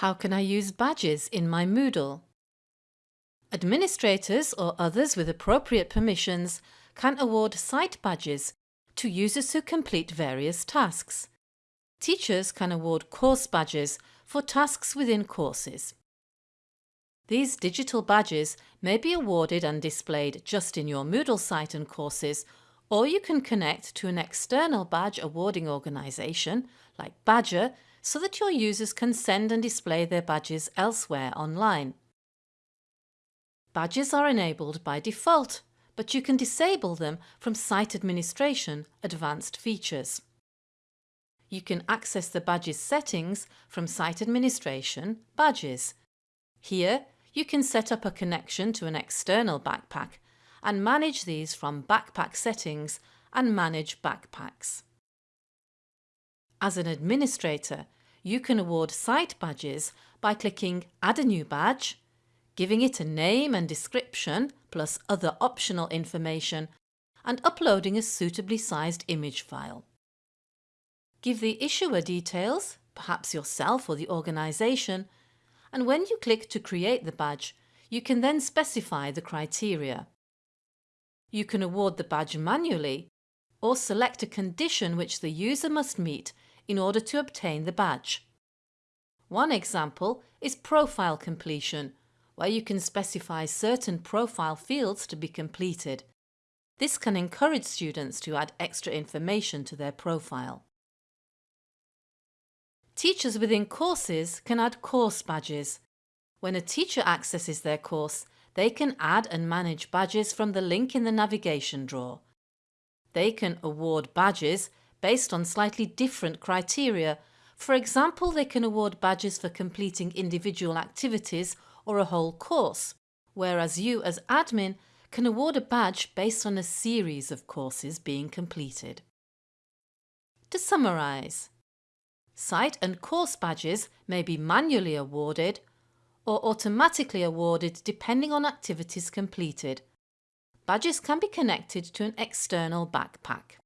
How can I use badges in my Moodle? Administrators or others with appropriate permissions can award site badges to users who complete various tasks. Teachers can award course badges for tasks within courses. These digital badges may be awarded and displayed just in your Moodle site and courses or you can connect to an external badge awarding organisation like Badgr, so that your users can send and display their badges elsewhere online. Badges are enabled by default, but you can disable them from Site Administration Advanced Features. You can access the badges settings from Site Administration Badges. Here, you can set up a connection to an external backpack and manage these from Backpack Settings and Manage Backpacks. As an administrator, you can award site badges by clicking Add a new badge, giving it a name and description plus other optional information and uploading a suitably sized image file. Give the issuer details, perhaps yourself or the organisation, and when you click to create the badge, you can then specify the criteria. You can award the badge manually or select a condition which the user must meet in order to obtain the badge. One example is profile completion, where you can specify certain profile fields to be completed. This can encourage students to add extra information to their profile. Teachers within courses can add course badges. When a teacher accesses their course, they can add and manage badges from the link in the navigation drawer. They can award badges based on slightly different criteria. For example, they can award badges for completing individual activities or a whole course, whereas you as admin can award a badge based on a series of courses being completed. To summarise, site and course badges may be manually awarded or automatically awarded depending on activities completed. Badges can be connected to an external backpack.